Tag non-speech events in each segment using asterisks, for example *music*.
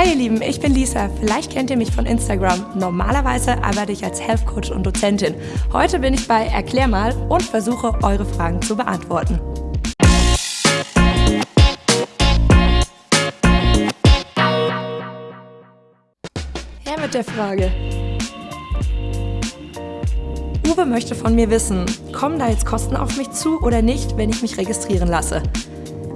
Hi ihr Lieben, ich bin Lisa. Vielleicht kennt ihr mich von Instagram. Normalerweise arbeite ich als Health Coach und Dozentin. Heute bin ich bei Erklär mal und versuche eure Fragen zu beantworten. Her mit der Frage. Uwe möchte von mir wissen, kommen da jetzt Kosten auf mich zu oder nicht, wenn ich mich registrieren lasse?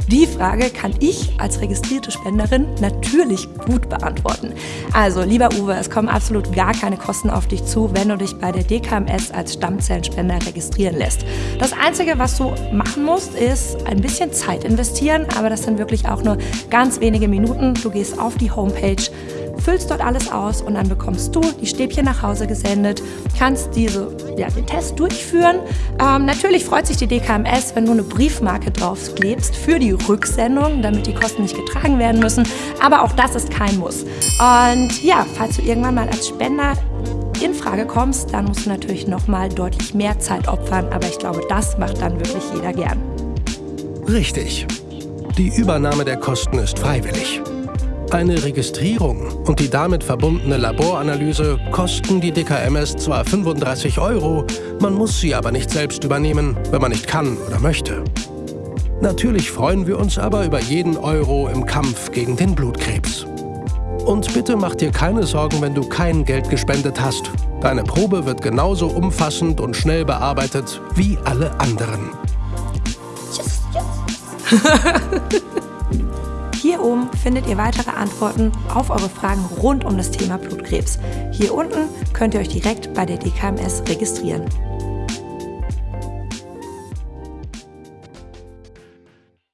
Die Frage kann ich als registrierte Spenderin natürlich gut beantworten. Also, lieber Uwe, es kommen absolut gar keine Kosten auf dich zu, wenn du dich bei der DKMS als Stammzellenspender registrieren lässt. Das Einzige, was du machen musst, ist ein bisschen Zeit investieren, aber das sind wirklich auch nur ganz wenige Minuten. Du gehst auf die Homepage, füllst dort alles aus und dann bekommst du die Stäbchen nach Hause gesendet, kannst diese, ja, den Test durchführen. Ähm, natürlich freut sich die DKMS, wenn du eine Briefmarke draufklebst für die Rücksendung, damit die Kosten nicht getragen werden müssen. Aber auch das ist kein Muss. Und ja, falls du irgendwann mal als Spender in Frage kommst, dann musst du natürlich nochmal deutlich mehr Zeit opfern. Aber ich glaube, das macht dann wirklich jeder gern. Richtig. Die Übernahme der Kosten ist freiwillig. Eine Registrierung und die damit verbundene Laboranalyse kosten die DKMS zwar 35 Euro, man muss sie aber nicht selbst übernehmen, wenn man nicht kann oder möchte. Natürlich freuen wir uns aber über jeden Euro im Kampf gegen den Blutkrebs. Und bitte mach dir keine Sorgen, wenn du kein Geld gespendet hast. Deine Probe wird genauso umfassend und schnell bearbeitet wie alle anderen. Yes, yes. *laughs* Hier oben findet ihr weitere Antworten auf eure Fragen rund um das Thema Blutkrebs. Hier unten könnt ihr euch direkt bei der DKMS registrieren.